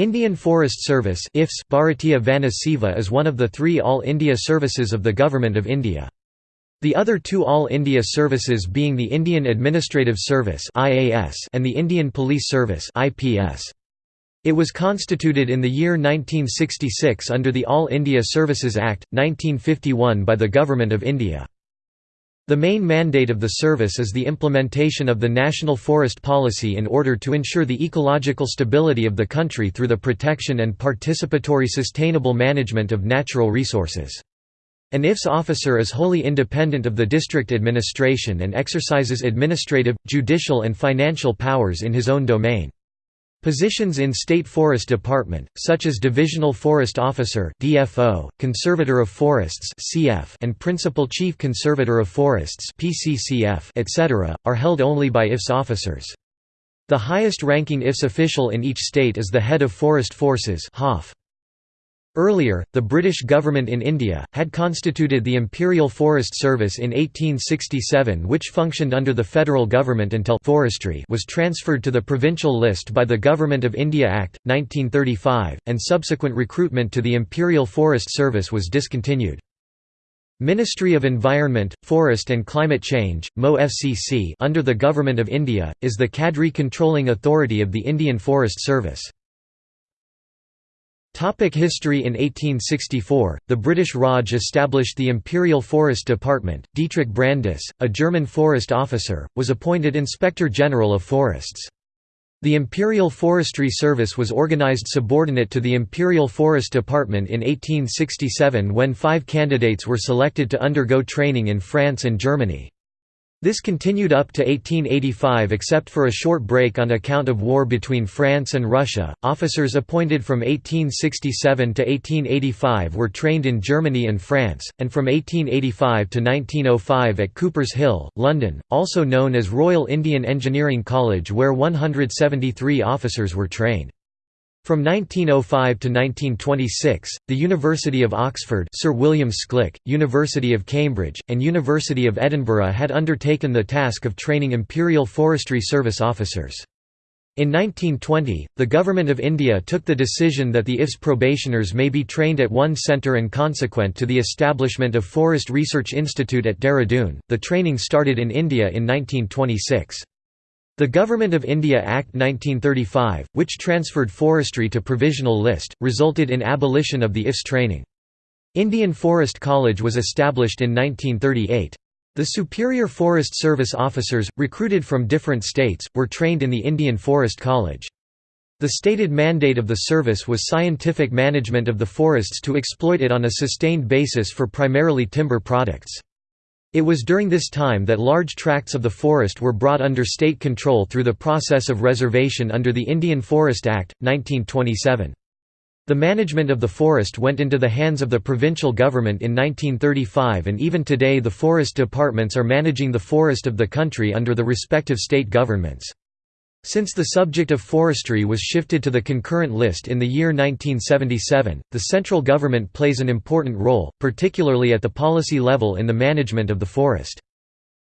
Indian Forest Service Bharatiya Vana is one of the three All India services of the Government of India. The other two All India services being the Indian Administrative Service and the Indian Police Service It was constituted in the year 1966 under the All India Services Act, 1951 by the Government of India. The main mandate of the service is the implementation of the national forest policy in order to ensure the ecological stability of the country through the protection and participatory sustainable management of natural resources. An IFS officer is wholly independent of the district administration and exercises administrative, judicial and financial powers in his own domain. Positions in State Forest Department, such as Divisional Forest Officer (DFO), Conservator of Forests (CF), and Principal Chief Conservator of Forests (PCCF), etc., are held only by IFS officers. The highest-ranking IFS official in each state is the head of Forest Forces (HOF). Earlier, the British government in India, had constituted the Imperial Forest Service in 1867 which functioned under the federal government until forestry was transferred to the provincial list by the Government of India Act, 1935, and subsequent recruitment to the Imperial Forest Service was discontinued. Ministry of Environment, Forest and Climate Change, MoFCC under the Government of India, is the cadre controlling authority of the Indian Forest Service. Topic history In 1864, the British Raj established the Imperial Forest Department. Dietrich Brandis, a German forest officer, was appointed Inspector General of Forests. The Imperial Forestry Service was organized subordinate to the Imperial Forest Department in 1867 when five candidates were selected to undergo training in France and Germany. This continued up to 1885 except for a short break on account of war between France and Prussia. Officers appointed from 1867 to 1885 were trained in Germany and France, and from 1885 to 1905 at Coopers Hill, London, also known as Royal Indian Engineering College where 173 officers were trained. From 1905 to 1926, the University of Oxford Sir William Schlich, University of Cambridge, and University of Edinburgh had undertaken the task of training Imperial Forestry Service officers. In 1920, the Government of India took the decision that the IFS probationers may be trained at one centre and consequent to the establishment of Forest Research Institute at Dehradun, the training started in India in 1926. The Government of India Act 1935, which transferred forestry to provisional list, resulted in abolition of the IFS training. Indian Forest College was established in 1938. The Superior Forest Service officers, recruited from different states, were trained in the Indian Forest College. The stated mandate of the service was scientific management of the forests to exploit it on a sustained basis for primarily timber products. It was during this time that large tracts of the forest were brought under state control through the process of reservation under the Indian Forest Act, 1927. The management of the forest went into the hands of the provincial government in 1935 and even today the forest departments are managing the forest of the country under the respective state governments. Since the subject of forestry was shifted to the concurrent list in the year 1977, the central government plays an important role, particularly at the policy level in the management of the forest.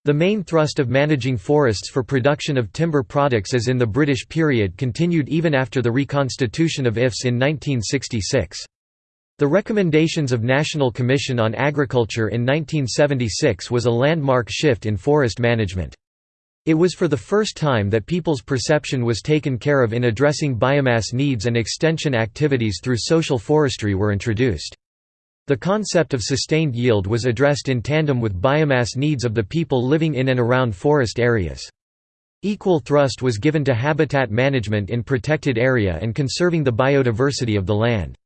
The main thrust of managing forests for production of timber products as in the British period continued even after the reconstitution of IFS in 1966. The recommendations of National Commission on Agriculture in 1976 was a landmark shift in forest management. It was for the first time that people's perception was taken care of in addressing biomass needs and extension activities through social forestry were introduced. The concept of sustained yield was addressed in tandem with biomass needs of the people living in and around forest areas. Equal thrust was given to habitat management in protected area and conserving the biodiversity of the land.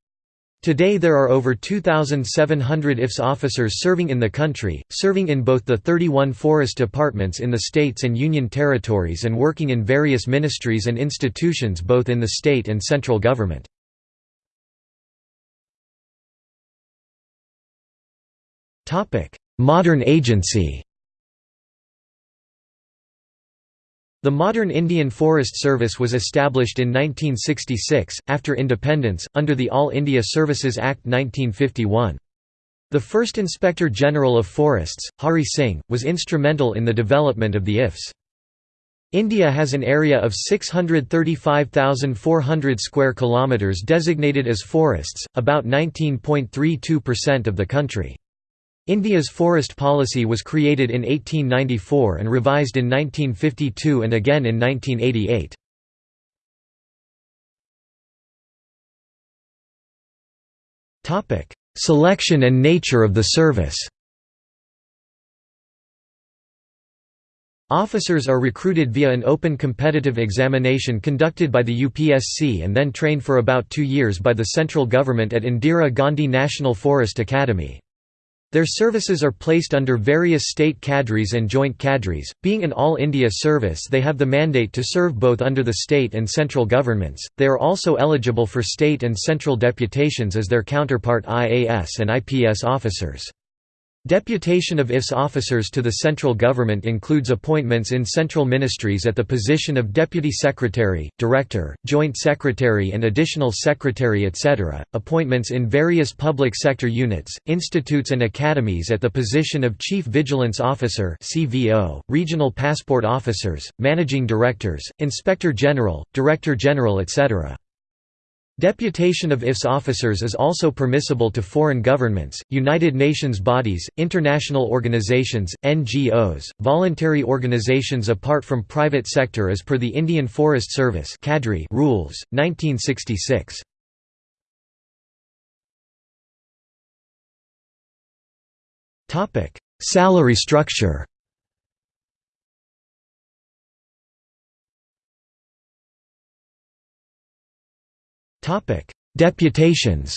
Today there are over 2,700 IFS officers serving in the country, serving in both the 31 forest departments in the states and union territories and working in various ministries and institutions both in the state and central government. Modern agency The modern Indian Forest Service was established in 1966, after independence, under the All India Services Act 1951. The first Inspector General of Forests, Hari Singh, was instrumental in the development of the IFS. India has an area of 635,400 square kilometers designated as forests, about 19.32% of the country. India's forest policy was created in 1894 and revised in 1952 and again in 1988. Selection and nature of the service Officers are recruited via an open competitive examination conducted by the UPSC and then trained for about two years by the central government at Indira Gandhi National Forest Academy. Their services are placed under various state cadres and joint cadres. Being an all India service, they have the mandate to serve both under the state and central governments. They are also eligible for state and central deputations as their counterpart IAS and IPS officers. Deputation of IFS officers to the central government includes appointments in central ministries at the position of Deputy Secretary, Director, Joint Secretary and Additional Secretary etc., appointments in various public sector units, institutes and academies at the position of Chief Vigilance Officer Regional Passport Officers, Managing Directors, Inspector General, Director General etc. Deputation of IFS officers is also permissible to foreign governments, United Nations bodies, international organizations, NGOs, voluntary organizations apart from private sector as per the Indian Forest Service rules, 1966. Salary structure Deputations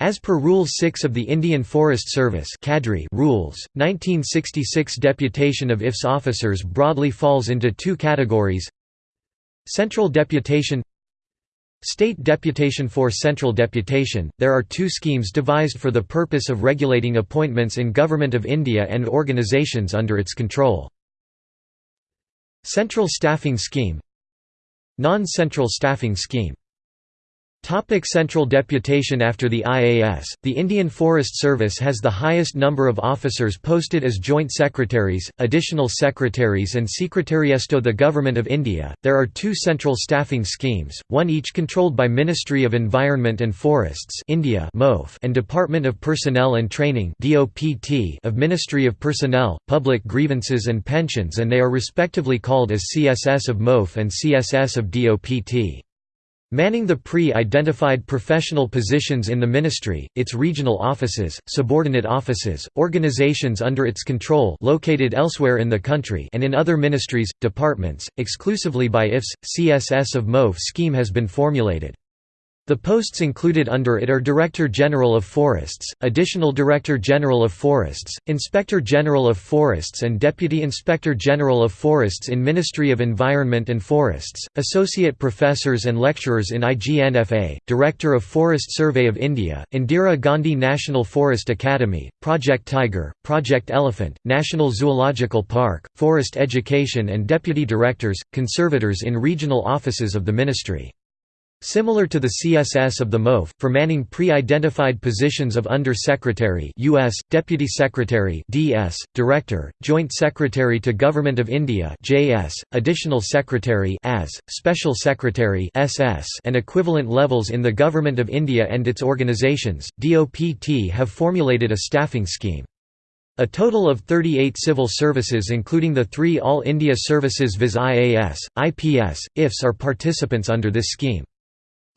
As per Rule 6 of the Indian Forest Service Cadre rules, 1966 deputation of IFS officers broadly falls into two categories. Central deputation State deputation. For central deputation, there are two schemes devised for the purpose of regulating appointments in Government of India and organisations under its control. Central Staffing Scheme Non-central staffing scheme Topic Central deputation After the IAS, the Indian Forest Service has the highest number of officers posted as Joint Secretaries, Additional Secretaries and Secretariato the Government of India. There are two central staffing schemes, one each controlled by Ministry of Environment and Forests India and Department of Personnel and Training of Ministry of Personnel, Public Grievances and Pensions and they are respectively called as CSS of MOF and CSS of DOPT. Manning the pre-identified professional positions in the ministry, its regional offices, subordinate offices, organizations under its control located elsewhere in the country and in other ministries, departments, exclusively by IFS, CSS of MOF scheme has been formulated. The posts included under it are Director General of Forests, Additional Director General of Forests, Inspector General of Forests and Deputy Inspector General of Forests in Ministry of Environment and Forests, Associate Professors and Lecturers in IGNFA, Director of Forest Survey of India, Indira Gandhi National Forest Academy, Project Tiger, Project Elephant, National Zoological Park, Forest Education and Deputy Directors, Conservators in regional offices of the Ministry. Similar to the CSS of the MOF, for manning pre-identified positions of Under-Secretary US, Deputy Secretary DS, Director, Joint Secretary to Government of India JS, Additional Secretary AS, Special Secretary SS, and equivalent levels in the Government of India and its organizations, DOPT have formulated a staffing scheme. A total of 38 civil services including the three All India services viz IAS, IPS, IFS are participants under this scheme.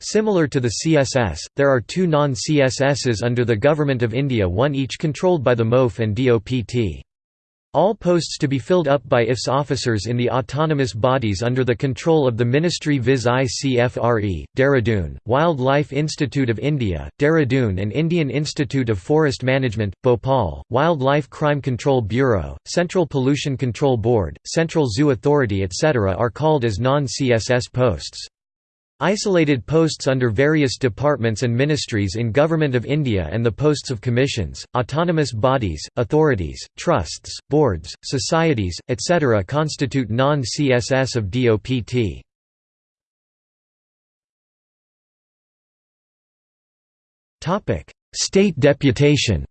Similar to the CSS, there are two non-CSSs under the Government of India one each controlled by the MOF and DOPT. All posts to be filled up by IFS officers in the autonomous bodies under the control of the Ministry viz ICFRE, Dehradun, Wildlife Institute of India, Dehradun and Indian Institute of Forest Management, Bhopal, Wildlife Crime Control Bureau, Central Pollution Control Board, Central Zoo Authority etc. are called as non-CSS posts. Isolated posts under various departments and ministries in Government of India and the posts of commissions, autonomous bodies, authorities, trusts, boards, societies, etc. constitute non-CSS of DOPT. State deputation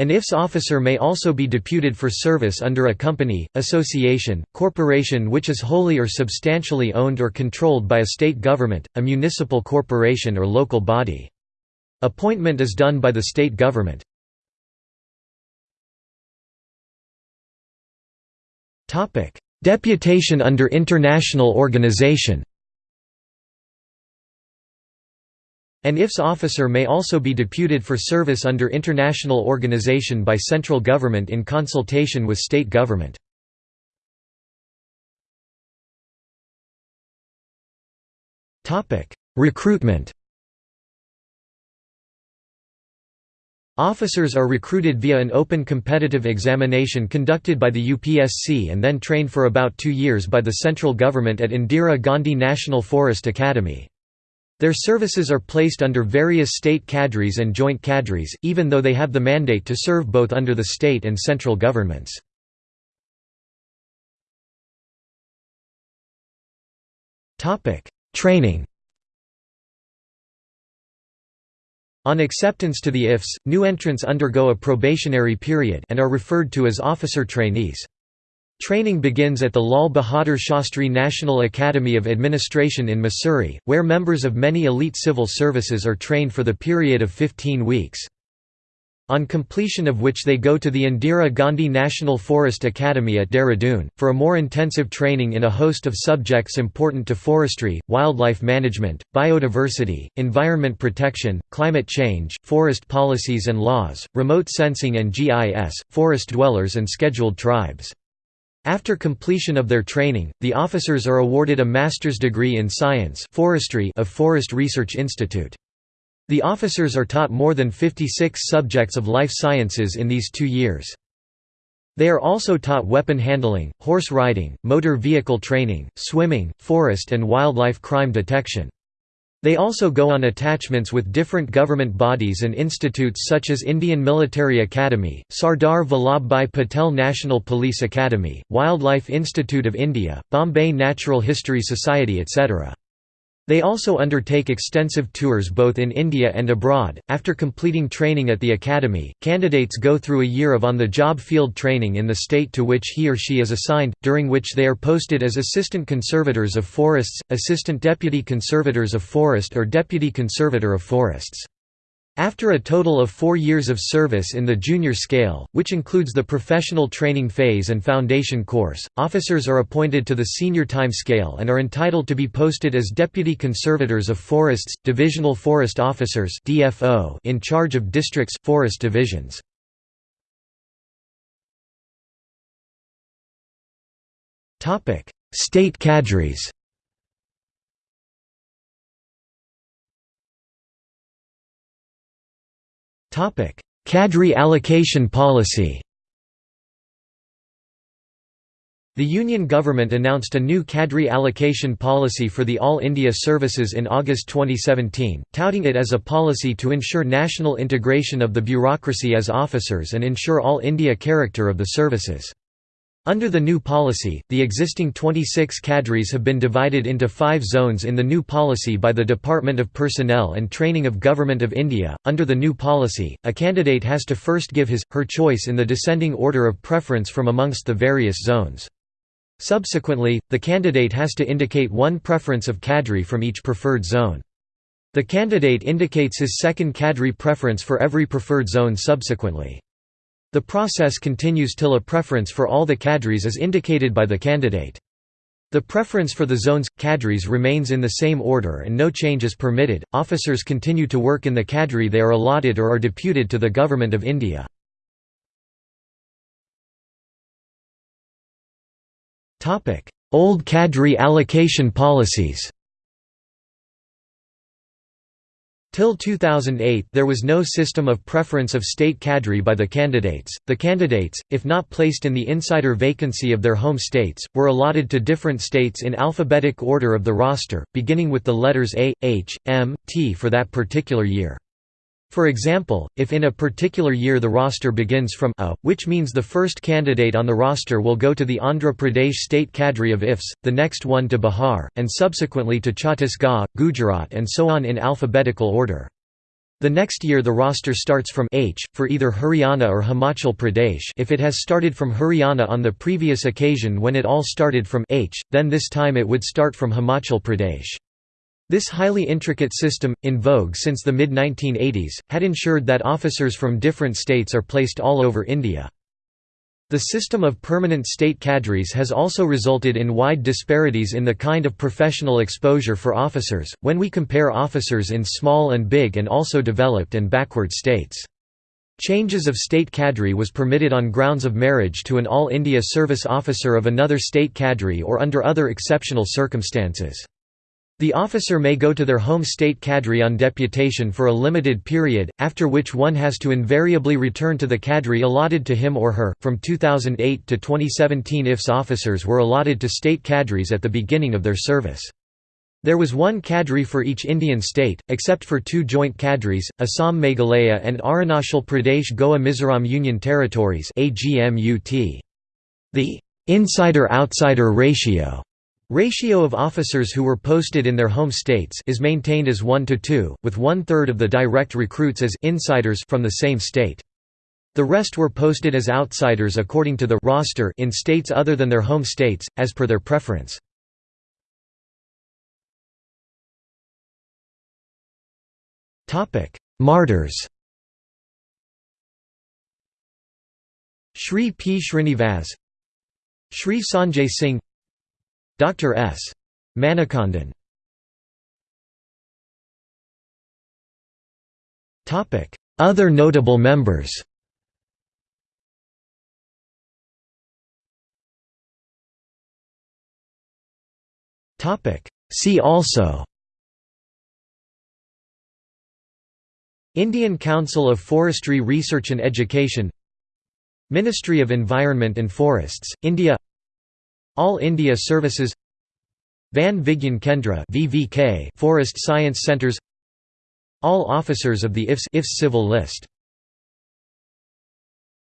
An IFS officer may also be deputed for service under a company, association, corporation which is wholly or substantially owned or controlled by a state government, a municipal corporation or local body. Appointment is done by the state government. Deputation under international organization An IFS officer may also be deputed for service under international organization by central government in consultation with state government. Recruitment Officers are recruited via an open competitive examination conducted by the UPSC and then trained for about two years by the central government at Indira Gandhi National Forest Academy. Their services are placed under various state cadres and joint cadres, even though they have the mandate to serve both under the state and central governments. Training On acceptance to the IFS, new entrants undergo a probationary period and are referred to as officer trainees. Training begins at the Lal Bahadur Shastri National Academy of Administration in Mussoorie, where members of many elite civil services are trained for the period of 15 weeks. On completion of which they go to the Indira Gandhi National Forest Academy at Dehradun, for a more intensive training in a host of subjects important to forestry, wildlife management, biodiversity, environment protection, climate change, forest policies and laws, remote sensing and GIS, forest dwellers and scheduled tribes. After completion of their training, the officers are awarded a master's degree in science forestry of Forest Research Institute. The officers are taught more than 56 subjects of life sciences in these two years. They are also taught weapon handling, horse riding, motor vehicle training, swimming, forest and wildlife crime detection. They also go on attachments with different government bodies and institutes such as Indian Military Academy, Sardar Vallabhbhai Patel National Police Academy, Wildlife Institute of India, Bombay Natural History Society etc. They also undertake extensive tours both in India and abroad. After completing training at the academy, candidates go through a year of on the job field training in the state to which he or she is assigned, during which they are posted as Assistant Conservators of Forests, Assistant Deputy Conservators of Forest, or Deputy Conservator of Forests. After a total of four years of service in the junior scale, which includes the professional training phase and foundation course, officers are appointed to the senior time scale and are entitled to be posted as Deputy Conservators of Forests, Divisional Forest Officers in charge of districts, forest divisions. State cadres Cadre allocation policy The Union government announced a new cadre allocation policy for the All India services in August 2017, touting it as a policy to ensure national integration of the bureaucracy as officers and ensure All India character of the services. Under the new policy, the existing 26 cadres have been divided into five zones in the new policy by the Department of Personnel and Training of Government of India. Under the new policy, a candidate has to first give his, her choice in the descending order of preference from amongst the various zones. Subsequently, the candidate has to indicate one preference of cadre from each preferred zone. The candidate indicates his second cadre preference for every preferred zone subsequently. The process continues till a preference for all the cadres is indicated by the candidate. The preference for the zone's cadres remains in the same order and no change is permitted. Officers continue to work in the cadre they are allotted or are deputed to the Government of India. Old cadre allocation policies Till 2008 there was no system of preference of state cadre by the candidates. The candidates, if not placed in the insider vacancy of their home states, were allotted to different states in alphabetic order of the roster, beginning with the letters A, H, M, T for that particular year. For example, if in a particular year the roster begins from A, which means the first candidate on the roster will go to the Andhra Pradesh state cadre of IFS, the next one to Bihar, and subsequently to Chhattisgarh, Gujarat and so on in alphabetical order. The next year the roster starts from H, for either Haryana or Himachal Pradesh if it has started from Haryana on the previous occasion when it all started from H, then this time it would start from Himachal Pradesh. This highly intricate system, in vogue since the mid-1980s, had ensured that officers from different states are placed all over India. The system of permanent state cadres has also resulted in wide disparities in the kind of professional exposure for officers, when we compare officers in small and big and also developed and backward states. Changes of state cadre was permitted on grounds of marriage to an All India service officer of another state cadre or under other exceptional circumstances. The officer may go to their home state cadre on deputation for a limited period, after which one has to invariably return to the cadre allotted to him or her. From 2008 to 2017, IFS officers were allotted to state cadres at the beginning of their service. There was one cadre for each Indian state, except for two joint cadres, Assam Meghalaya and Arunachal Pradesh Goa Mizoram Union Territories The insider-outsider ratio Ratio of officers who were posted in their home states is maintained as 1 to 2, with one-third of the direct recruits as insiders from the same state. The rest were posted as outsiders according to the roster in states other than their home states, as per their preference. Martyrs Shri P. Srinivas Shri Sanjay Singh Dr. S. Manikandan. Other notable members. See also. Indian Council of Forestry Research and Education. Ministry of Environment and Forests, India all India Services Van Vigyan Kendra VVK Forest Science Centres All officers of the IFS, IFS Civil List